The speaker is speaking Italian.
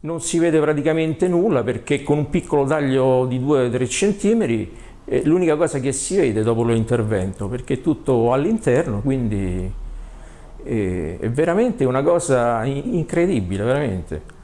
non si vede praticamente nulla perché con un piccolo taglio di 2-3 cm è l'unica cosa che si vede dopo l'intervento perché è tutto all'interno quindi eh, è veramente una cosa incredibile veramente.